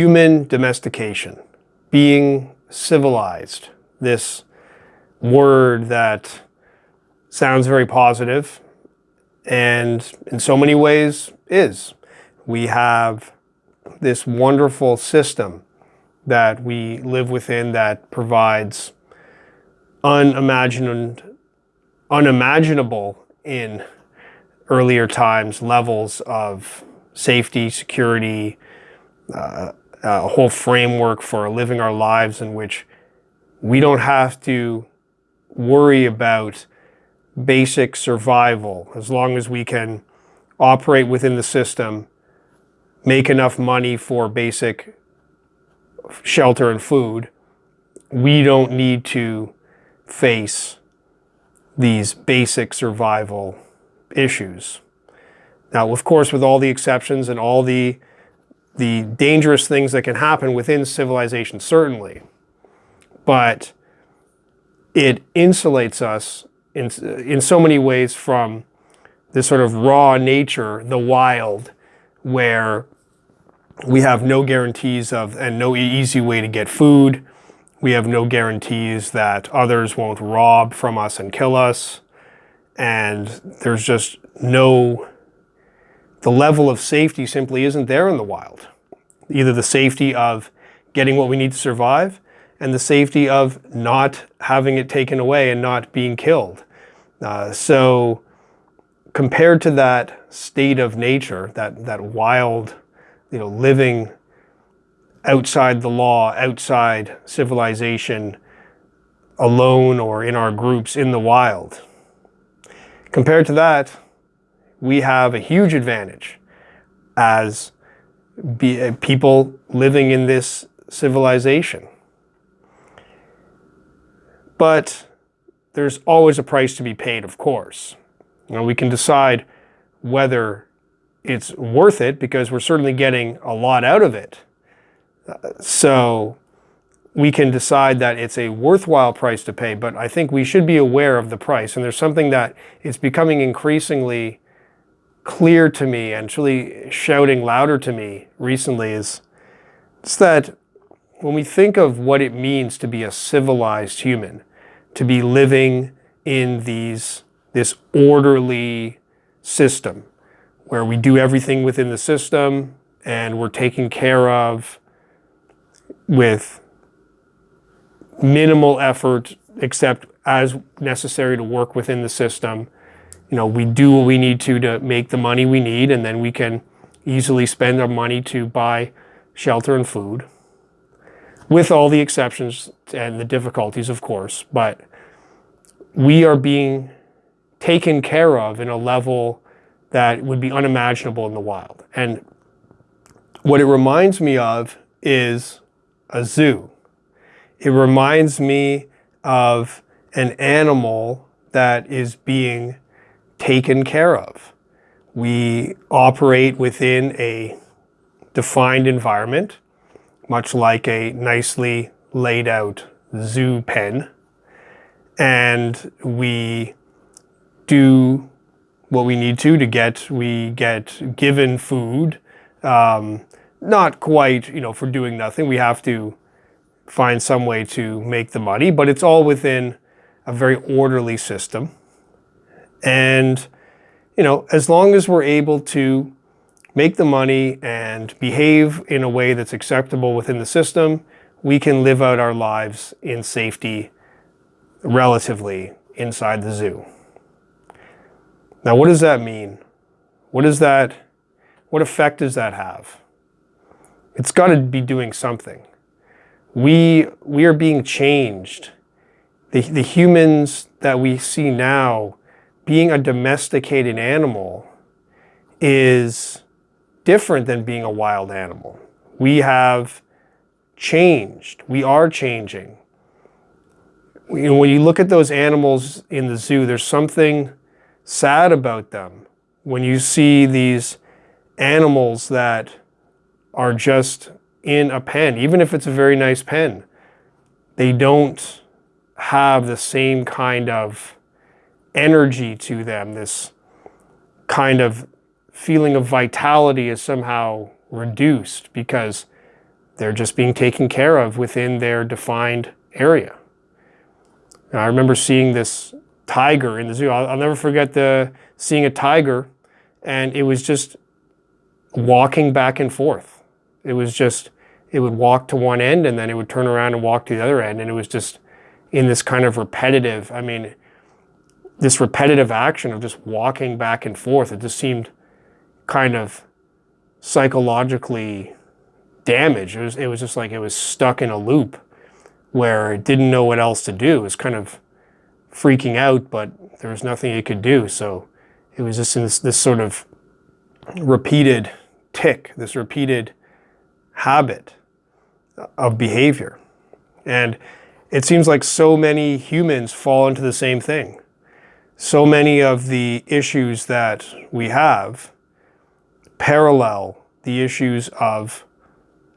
human domestication, being civilized, this word that sounds very positive and in so many ways is. We have this wonderful system that we live within that provides unimagined, unimaginable in earlier times levels of safety, security, uh, Uh, a whole framework for living our lives in which we don't have to worry about basic survival as long as we can operate within the system, make enough money for basic shelter and food, we don't need to face these basic survival issues. Now, of course, with all the exceptions and all the, the dangerous things that can happen within civilization, certainly, but it insulates us in, in so many ways from this sort of raw nature, the wild, where we have no guarantees of and no easy way to get food. We have no guarantees that others won't rob from us and kill us. And there's just no, the level of safety simply isn't there in the wild. Either the safety of getting what we need to survive and the safety of not having it taken away and not being killed. Uh, so compared to that state of nature, that, that wild you know, living outside the law, outside civilization, alone or in our groups in the wild. Compared to that, we have a huge advantage as be, uh, people living in this civilization. But there's always a price to be paid, of course. Know, we can decide whether it's worth it because we're certainly getting a lot out of it. so we can decide that it's a worthwhile price to pay, but I think we should be aware of the price. And there's something that is becoming increasingly clear to me and truly shouting louder to me recently is it's that when we think of what it means to be a civilized human, to be living in these this orderly system, where we do everything within the system and we're taken care of with minimal effort except as necessary to work within the system. You know, we do what we need to to make the money we need and then we can easily spend our money to buy shelter and food with all the exceptions and the difficulties, of course, but we are being taken care of in a level that would be unimaginable in the wild. And what it reminds me of is a zoo. It reminds me of an animal that is being taken care of. We operate within a defined environment, much like a nicely laid out zoo pen. And we do what we need to to get, we get given food, um, not quite, you know, for doing nothing. We have to find some way to make the money, but it's all within a very orderly system. And, you know, as long as we're able to make the money and behave in a way that's acceptable within the system, we can live out our lives in safety relatively inside the zoo. Now, what does that mean? What does that, what effect does that have? It's got to be doing something. We, we are being changed. The, the humans that we see now, being a domesticated animal is different than being a wild animal. We have changed. We are changing. When you look at those animals in the zoo, there's something sad about them when you see these animals that are just in a pen, even if it's a very nice pen. They don't have the same kind of energy to them. This kind of feeling of vitality is somehow reduced because they're just being taken care of within their defined area. Now, I remember seeing this tiger in the zoo. I'll, I'll never forget the seeing a tiger, and it was just walking back and forth. It was just it would walk to one end and then it would turn around and walk to the other end, and it was just in this kind of repetitive. I mean, this repetitive action of just walking back and forth. It just seemed kind of psychologically damaged. It was, it was just like it was stuck in a loop where it didn't know what else to do. It was kind of freaking out, but there was nothing it could do. So it was just in this, this sort of repeated tick, this repeated habit of behavior. And it seems like so many humans fall into the same thing. So many of the issues that we have parallel the issues of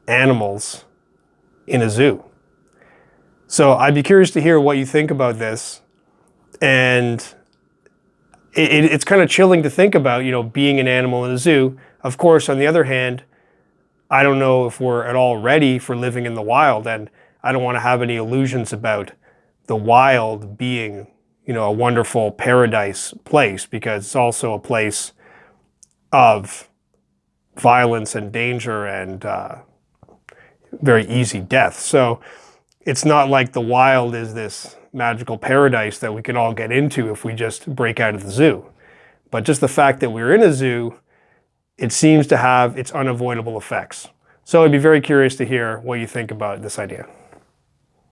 animals in a zoo. So I'd be curious to hear what you think about this. And it, it's kind of chilling to think about, you know, being an animal in a zoo. Of course, on the other hand, I don't know if we're at all ready for living in the wild. And I don't want to have any illusions about the wild being, you know, a wonderful paradise place because it's also a place of violence and danger and uh, very easy death. So it's not like the wild is this magical paradise that we can all get into if we just break out of the zoo. But just the fact that we're in a zoo, it seems to have its unavoidable effects. So I'd be very curious to hear what you think about this idea.